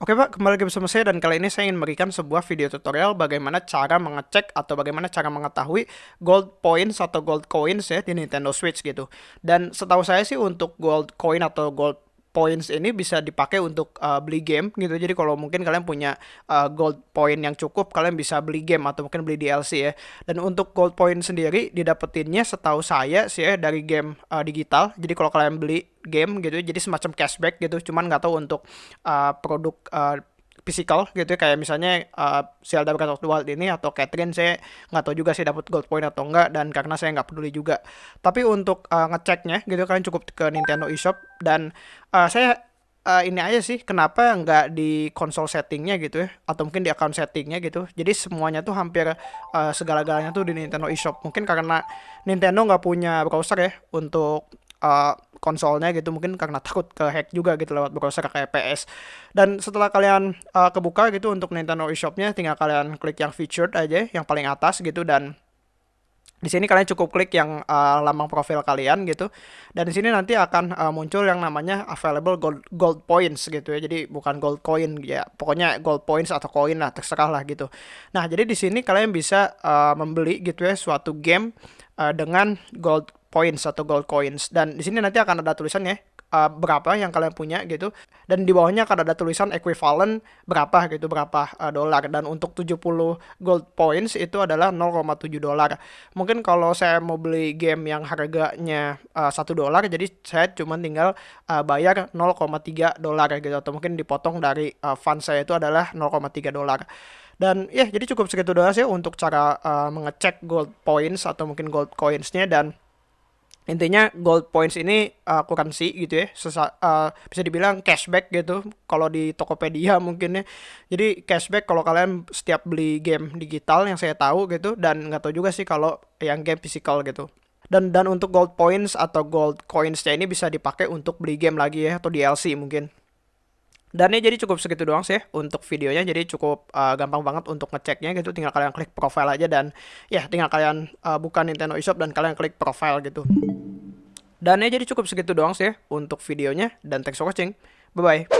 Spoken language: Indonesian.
Oke Pak, kembali lagi bersama saya dan kali ini saya ingin memberikan sebuah video tutorial bagaimana cara mengecek atau bagaimana cara mengetahui gold points atau gold coins ya di Nintendo Switch gitu. Dan setahu saya sih untuk gold coin atau gold points ini bisa dipakai untuk uh, beli game gitu. Jadi kalau mungkin kalian punya uh, gold point yang cukup, kalian bisa beli game atau mungkin beli DLC ya. Dan untuk gold point sendiri didapetinnya setahu saya sih ya dari game uh, digital. Jadi kalau kalian beli game gitu, jadi semacam cashback gitu. Cuman nggak tahu untuk uh, produk uh, physical gitu ya. Kayak misalnya uh, Zelda Breath of the Wild ini atau Catherine saya nggak tahu juga sih dapat gold point atau enggak dan karena saya nggak peduli juga. Tapi untuk uh, ngeceknya gitu kalian cukup ke Nintendo eShop dan uh, saya uh, ini aja sih kenapa nggak di konsol settingnya gitu ya atau mungkin di account settingnya gitu. Jadi semuanya tuh hampir uh, segala-galanya tuh di Nintendo eShop. Mungkin karena Nintendo nggak punya browser ya untuk uh, konsolnya gitu mungkin karena takut ke hack juga gitu lewat browser kayak PS dan setelah kalian uh, kebuka gitu untuk Nintendo eShopnya tinggal kalian klik yang featured aja yang paling atas gitu dan di sini kalian cukup klik yang uh, lambang profil kalian gitu. Dan di sini nanti akan uh, muncul yang namanya available gold gold points gitu ya. Jadi bukan gold coin ya pokoknya gold points atau koin lah terserah lah gitu. Nah jadi di sini kalian bisa uh, membeli gitu ya suatu game dengan gold points atau gold coins. Dan di sini nanti akan ada tulisannya uh, berapa yang kalian punya gitu. Dan di bawahnya akan ada tulisan equivalent berapa gitu berapa uh, dolar. Dan untuk 70 gold points itu adalah 0,7 dolar. Mungkin kalau saya mau beli game yang harganya uh, 1 dolar jadi saya cuma tinggal uh, bayar 0,3 dolar gitu. Atau mungkin dipotong dari uh, fund saya itu adalah 0,3 dolar. Dan ya jadi cukup segitu doang sih untuk cara uh, mengecek gold points atau mungkin gold coinsnya. Dan intinya gold points ini uh, currency gitu ya Sesa, uh, bisa dibilang cashback gitu kalau di Tokopedia mungkin ya. Jadi cashback kalau kalian setiap beli game digital yang saya tahu gitu dan nggak tahu juga sih kalau yang game physical gitu. Dan dan untuk gold points atau gold coinsnya ini bisa dipakai untuk beli game lagi ya atau DLC mungkin. Dan ya jadi cukup segitu doang sih untuk videonya. Jadi cukup uh, gampang banget untuk ngeceknya gitu. Tinggal kalian klik profile aja dan ya tinggal kalian uh, buka Nintendo eShop dan kalian klik profile gitu. Dan ya jadi cukup segitu doang sih untuk videonya dan thanks for watching. Bye bye.